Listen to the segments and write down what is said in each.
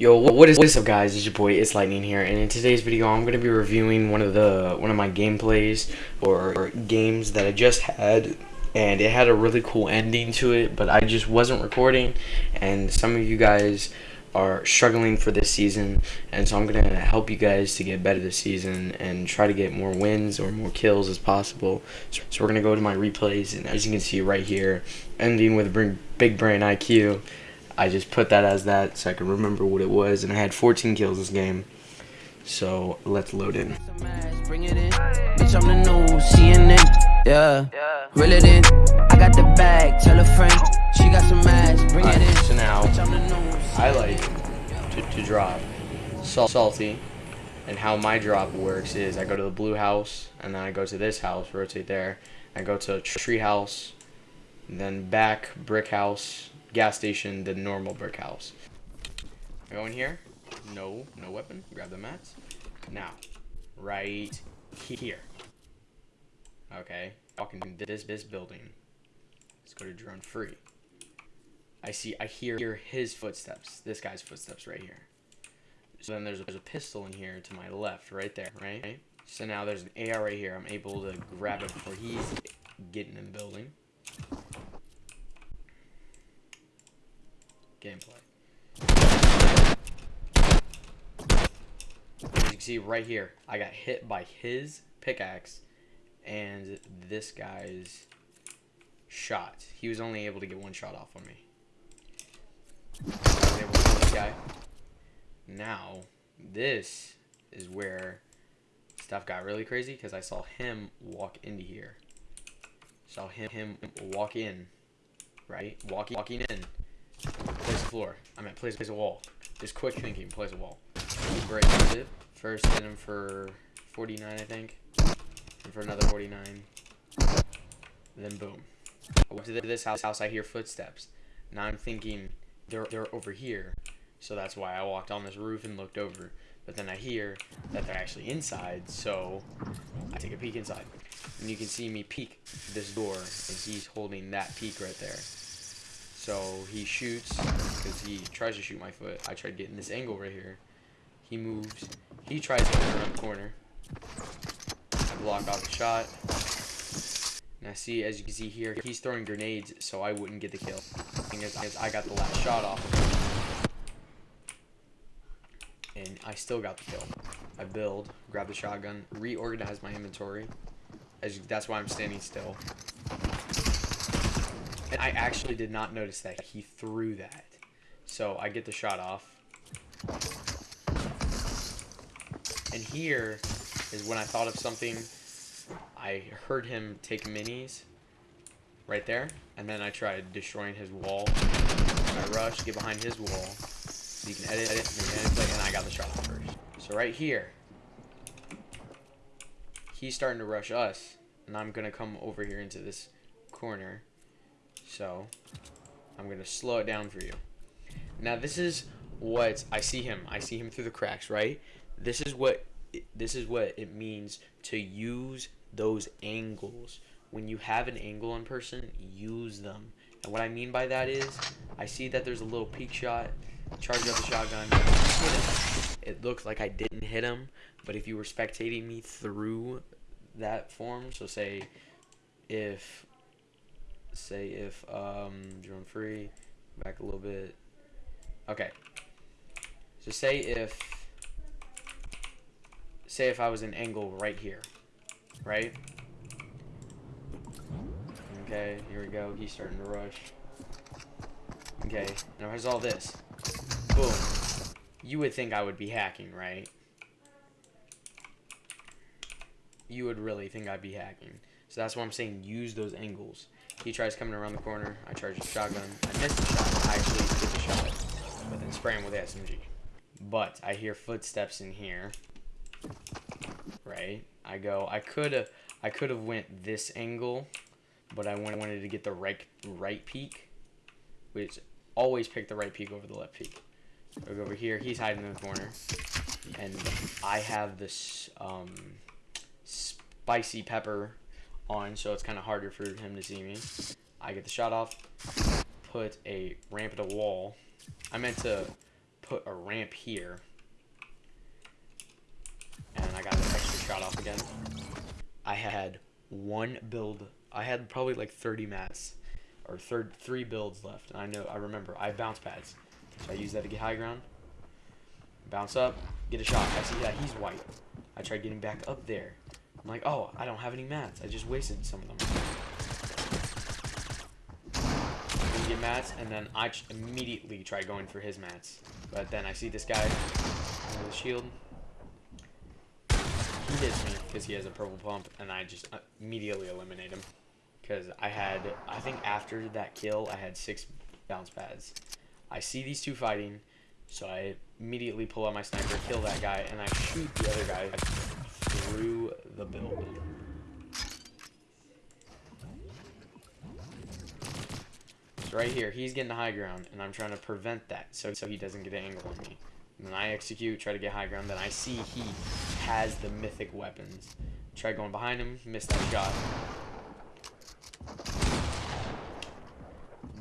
Yo, what is what is up, guys? It's your boy, It's Lightning here, and in today's video, I'm gonna be reviewing one of the one of my gameplays or, or games that I just had, and it had a really cool ending to it, but I just wasn't recording, and some of you guys are struggling for this season, and so I'm gonna help you guys to get better this season and try to get more wins or more kills as possible. So, so we're gonna go to my replays, and as you can see right here, ending with big brain IQ. I just put that as that so I can remember what it was, and I had 14 kills this game. So let's load in. Bring it in. Bitch, I'm the new CNN. Yeah. Reel it in. I got the bag. Tell a friend. She got some ass. Bring it in. So now, I like to, to drop salt salty. And how my drop works is I go to the blue house, and then I go to this house, rotate there. I go to tree house, then back brick house, gas station the normal brick house. Go in here. No, no weapon. Grab the mats. Now, right here. Okay, walking this this building. Let's go to drone free. I see. I hear his footsteps. This guy's footsteps right here. So then there's a, there's a pistol in here to my left, right there, right? So now there's an AR right here. I'm able to grab it before he's getting in the building. Gameplay. As you can see right here, I got hit by his pickaxe and this guy's shot. He was only able to get one shot off on me. I was able to kill this guy. Now, this is where stuff got really crazy because I saw him walk into here. Saw him, him walk in, right? Walking, walking in place a floor. I meant place, place a wall. Just quick thinking, place a wall. Break it. First hit him for 49, I think. And for another 49. Then boom. I went to this house, house, I hear footsteps. Now I'm thinking they're, they're over here. So that's why I walked on this roof and looked over. But then I hear that they're actually inside, so I take a peek inside. And you can see me peek this door, and he's holding that peek right there. So he shoots, because he tries to shoot my foot. I tried getting this angle right here. He moves. He tries to come around the corner. I block off the shot. I see, as you can see here, he's throwing grenades so I wouldn't get the kill. Thing is, I got the last shot off. And I still got the kill. I build, grab the shotgun, reorganize my inventory. As that's why I'm standing still. And I actually did not notice that he threw that. So I get the shot off. And here is when I thought of something. I heard him take minis right there. And then I tried destroying his wall. I rush, get behind his wall. So you can edit, edit, and edit, play, and I got the shot off first. So right here, he's starting to rush us. And I'm going to come over here into this corner. So, I'm going to slow it down for you. Now, this is what I see him. I see him through the cracks, right? This is what this is what it means to use those angles. When you have an angle in person, use them. And what I mean by that is, I see that there's a little peek shot, charge up the shotgun. It looks like I didn't hit him, but if you were spectating me through that form, so say if say if um, drone free, back a little bit. Okay. So say if say if I was an angle right here, right? Okay, here we go. He's starting to rush. Okay, now here's all this. Boom. You would think I would be hacking, right? You would really think I'd be hacking. So that's why I'm saying use those angles. He tries coming around the corner. I charge the shotgun. I miss the shot. I actually get the shot, then spray him with SMG. But I hear footsteps in here. Right? I go. I could have. I could have went this angle, but I wanted to get the right right peak, which always pick the right peak over the left peak. I go over here. He's hiding in the corner, and I have this um, spicy pepper on, so it's kind of harder for him to see me. I get the shot off, put a ramp at a wall. I meant to put a ramp here. And I got an extra shot off again. I had one build. I had probably like 30 mats. Or third, three builds left. And I know, I remember, I have bounce pads. So I use that to get high ground. Bounce up, get a shot. I see that he's white. I tried getting back up there. I'm like, oh, I don't have any mats. I just wasted some of them. Didn't get mats, and then I immediately try going for his mats. But then I see this guy with the shield. He hits me because he has a purple pump, and I just uh, immediately eliminate him. Because I had, I think after that kill, I had six bounce pads. I see these two fighting, so I immediately pull out my sniper, kill that guy, and I shoot the other guy through the build. Right here, he's getting the high ground, and I'm trying to prevent that so, so he doesn't get an angle on me. And then I execute, try to get high ground, then I see he has the mythic weapons. Try going behind him, miss that shot.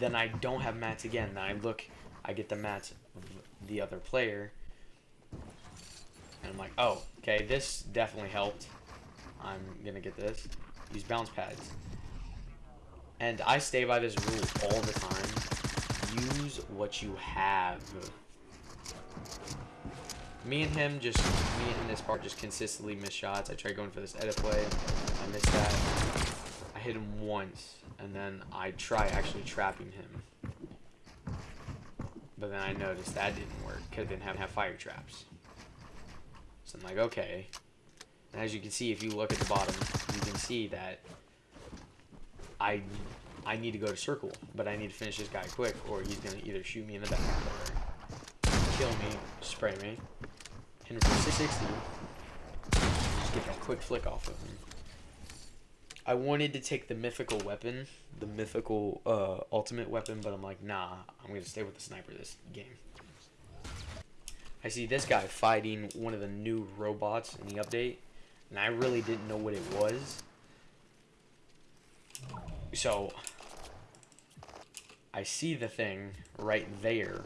Then I don't have mats again. Then I look, I get the mats of the other player, and I'm like, oh, okay, this definitely helped. I'm gonna get this. Use bounce pads. And I stay by this rule all the time. Use what you have. Me and him just, me and this part just consistently miss shots. I tried going for this edit play. I missed that. I hit him once. And then I try actually trapping him. But then I noticed that didn't work because I didn't have, have fire traps. So I'm like, okay. And as you can see, if you look at the bottom, you can see that I I need to go to circle, but I need to finish this guy quick, or he's gonna either shoot me in the back or kill me, spray me, him for 660. Just get that quick flick off of him. I wanted to take the mythical weapon, the mythical uh, ultimate weapon, but I'm like, nah, I'm gonna stay with the sniper this game. I see this guy fighting one of the new robots in the update, and I really didn't know what it was. So, I see the thing right there.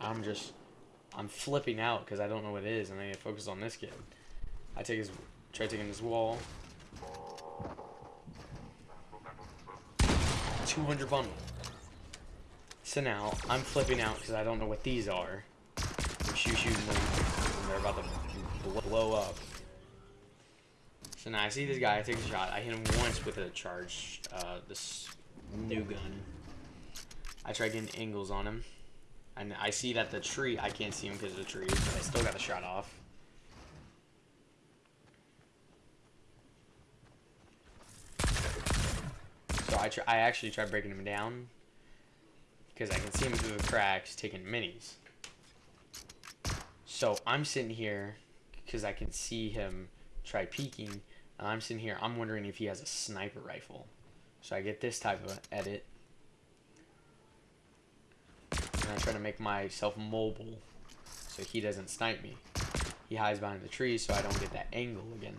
I'm just, I'm flipping out because I don't know what it is, and I need to focus on this kid. I take his, try taking his wall. 200 bundle. So now, I'm flipping out because I don't know what these are shoot shooting them, and they're about to blow up. So now I see this guy, I take a shot, I hit him once with a charge, uh, this new gun. I try getting angles on him, and I see that the tree, I can't see him because of the trees, but I still got the shot off. So I, try, I actually try breaking him down, because I can see him through the cracks taking minis. So I'm sitting here because I can see him try peeking. And I'm sitting here, I'm wondering if he has a sniper rifle. So I get this type of edit. And I try to make myself mobile so he doesn't snipe me. He hides behind the trees so I don't get that angle again.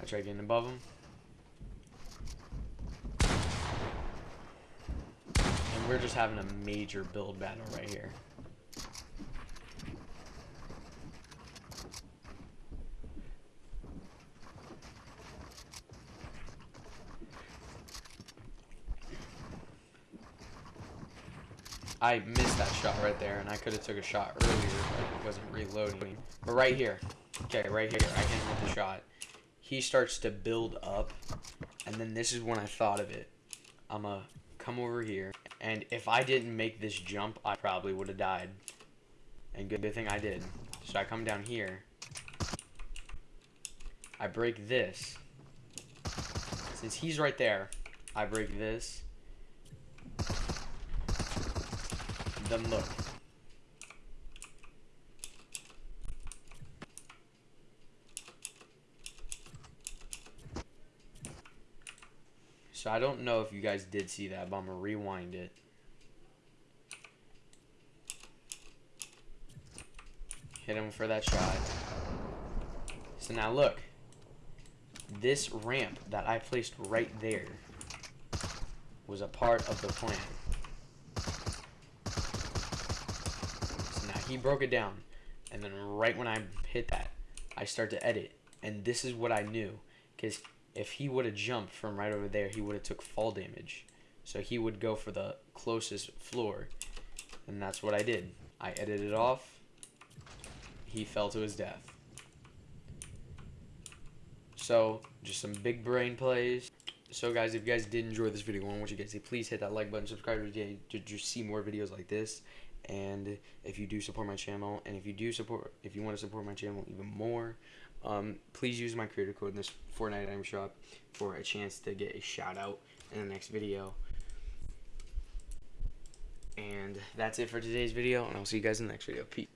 I try getting above him. And we're just having a major build battle right here. I missed that shot right there, and I could have took a shot earlier, but it wasn't reloading. But right here, okay, right here, I hit him with the shot. He starts to build up, and then this is when I thought of it. I'm gonna come over here, and if I didn't make this jump, I probably would have died. And good thing I did. So I come down here. I break this. Since he's right there, I break this Look. So I don't know if you guys did see that, but I'm going to rewind it. Hit him for that shot. So now look. This ramp that I placed right there was a part of the plan. He broke it down, and then right when I hit that, I start to edit, and this is what I knew, because if he would have jumped from right over there, he would have took fall damage. So he would go for the closest floor, and that's what I did. I edited it off. He fell to his death. So, just some big brain plays. So guys, if you guys did enjoy this video, I want you guys to please hit that like button, subscribe to, to see more videos like this. And if you do support my channel, and if you do support, if you want to support my channel even more, um, please use my creator code in this Fortnite item shop for a chance to get a shout out in the next video. And that's it for today's video, and I'll see you guys in the next video. Peace.